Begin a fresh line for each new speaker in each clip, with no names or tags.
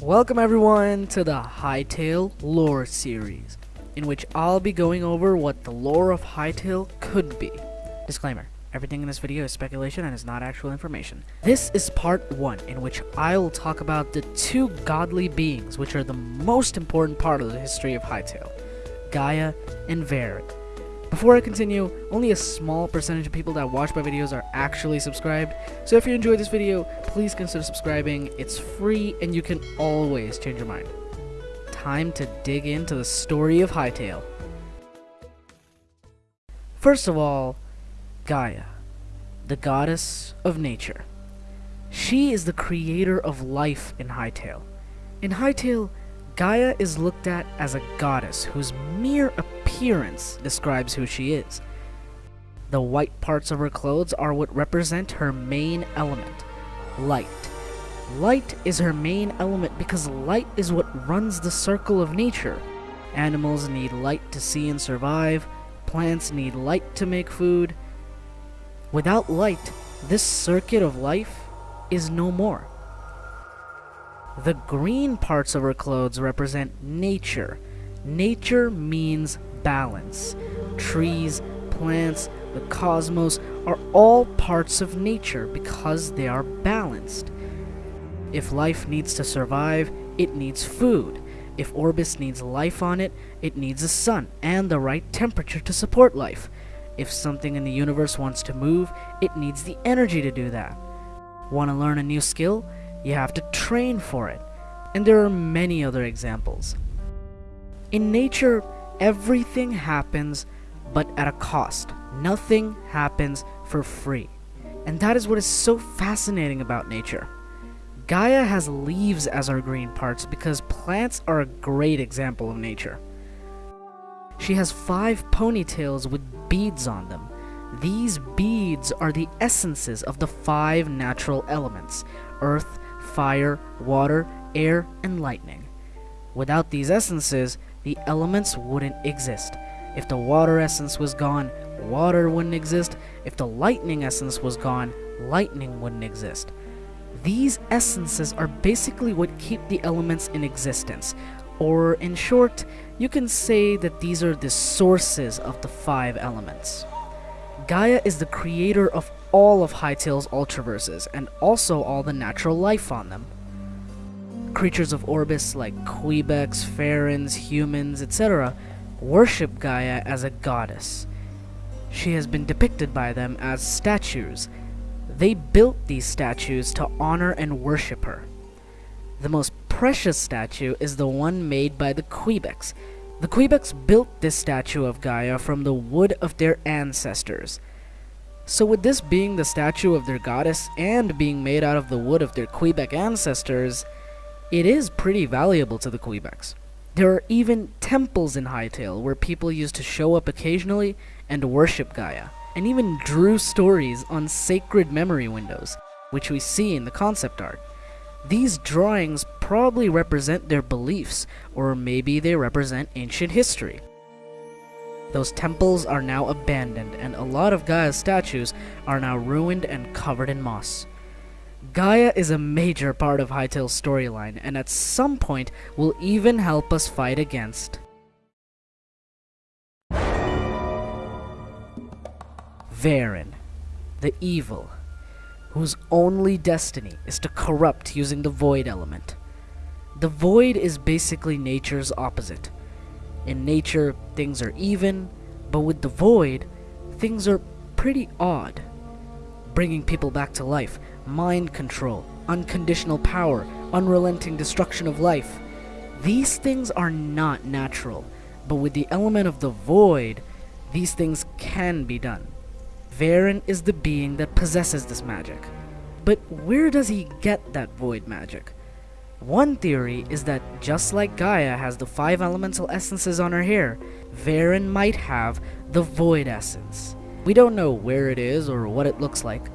Welcome everyone to the Hytale Lore series, in which I'll be going over what the lore of Hytale could be. Disclaimer. Everything in this video is speculation and is not actual information. This is part 1, in which I will talk about the two godly beings which are the most important part of the history of Hytale, Gaia and Varyn. Before I continue, only a small percentage of people that watch my videos are actually subscribed, so if you enjoyed this video, please consider subscribing. It's free and you can always change your mind. Time to dig into the story of Hytale. First of all, Gaia, the goddess of nature. She is the creator of life in Hytale. In Hytale, Gaia is looked at as a goddess whose mere appearance describes who she is. The white parts of her clothes are what represent her main element, light. Light is her main element because light is what runs the circle of nature. Animals need light to see and survive, plants need light to make food. Without light, this circuit of life is no more. The green parts of her clothes represent nature. Nature means balance. Trees, plants, the cosmos are all parts of nature because they are balanced. If life needs to survive, it needs food. If Orbis needs life on it, it needs a sun and the right temperature to support life. If something in the universe wants to move, it needs the energy to do that. Want to learn a new skill? You have to train for it. And there are many other examples. In nature, everything happens but at a cost. Nothing happens for free. And that is what is so fascinating about nature. Gaia has leaves as her green parts because plants are a great example of nature. She has five ponytails with beads on them. These beads are the essences of the five natural elements earth, fire, water, air, and lightning. Without these essences, the elements wouldn't exist. If the water essence was gone, water wouldn't exist. If the lightning essence was gone, lightning wouldn't exist. These essences are basically what keep the elements in existence. Or, in short, you can say that these are the sources of the five elements. Gaia is the creator of all of Hytale's Ultraverses, and also all the natural life on them. Creatures of Orbis like Kweebecs, Ferans, humans, etc. worship Gaia as a goddess. She has been depicted by them as statues. They built these statues to honor and worship her. The most precious statue is the one made by the Kweebecs. The Kweebecs built this statue of Gaia from the wood of their ancestors. So with this being the statue of their goddess and being made out of the wood of their Kweebec ancestors, it is pretty valuable to the Kweebecs. There are even temples in Hytale where people used to show up occasionally and worship Gaia, and even drew stories on sacred memory windows, which we see in the concept art. These drawings probably represent their beliefs, or maybe they represent ancient history. Those temples are now abandoned, and a lot of Gaia's statues are now ruined and covered in moss. Gaia is a major part of Hytale's storyline, and at some point will even help us fight against Varyn, the evil, whose only destiny is to corrupt using the void element. The void is basically nature's opposite. In nature, things are even, but with the void, things are pretty odd. Bringing people back to life, mind control, unconditional power, unrelenting destruction of life. These things are not natural, but with the element of the void, these things can be done. Varyn is the being that possesses this magic. But where does he get that void magic? One theory is that just like Gaia has the five elemental essences on her hair, Varyn might have the void essence. We don't know where it is or what it looks like.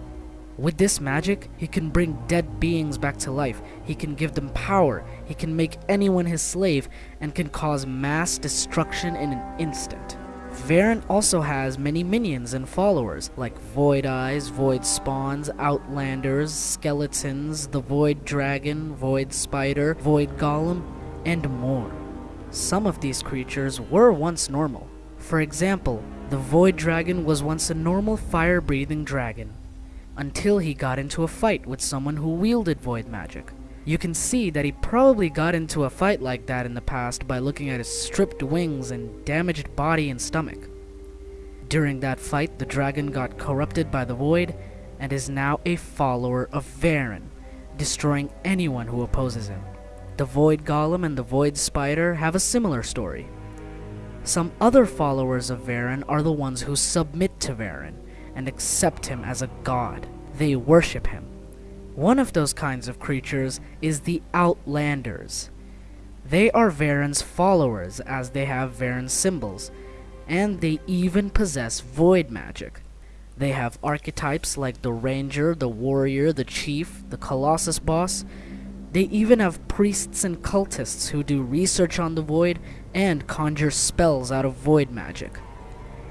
With this magic, he can bring dead beings back to life, he can give them power, he can make anyone his slave, and can cause mass destruction in an instant. Varyn also has many minions and followers, like Void Eyes, Void Spawns, Outlanders, Skeletons, the Void Dragon, Void Spider, Void Golem, and more. Some of these creatures were once normal. For example, the Void Dragon was once a normal fire-breathing dragon, until he got into a fight with someone who wielded Void Magic. You can see that he probably got into a fight like that in the past by looking at his stripped wings and damaged body and stomach. During that fight, the dragon got corrupted by the Void and is now a follower of Varyn, destroying anyone who opposes him. The Void Golem and the Void Spider have a similar story. Some other followers of Varyn are the ones who submit to Varyn and accept him as a god. They worship him. One of those kinds of creatures is the Outlanders. They are Varyn's followers as they have Varyn's symbols, and they even possess void magic. They have archetypes like the Ranger, the Warrior, the Chief, the Colossus boss. They even have priests and cultists who do research on the void and conjure spells out of void magic.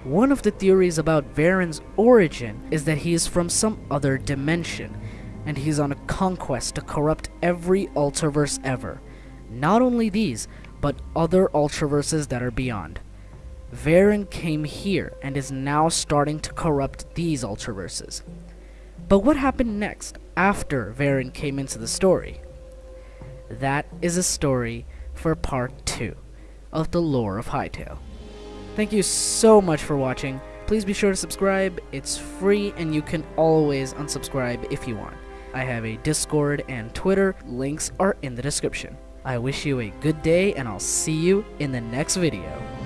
One of the theories about Varyn's origin is that he is from some other dimension, and he's on a conquest to corrupt every Ultraverse ever. Not only these, but other Ultraverses that are beyond. Varyn came here and is now starting to corrupt these Ultraverses. But what happened next, after Varyn came into the story? That is a story for part 2 of the lore of Hytale. Thank you so much for watching. Please be sure to subscribe, it's free and you can always unsubscribe if you want. I have a Discord and Twitter, links are in the description. I wish you a good day and I'll see you in the next video.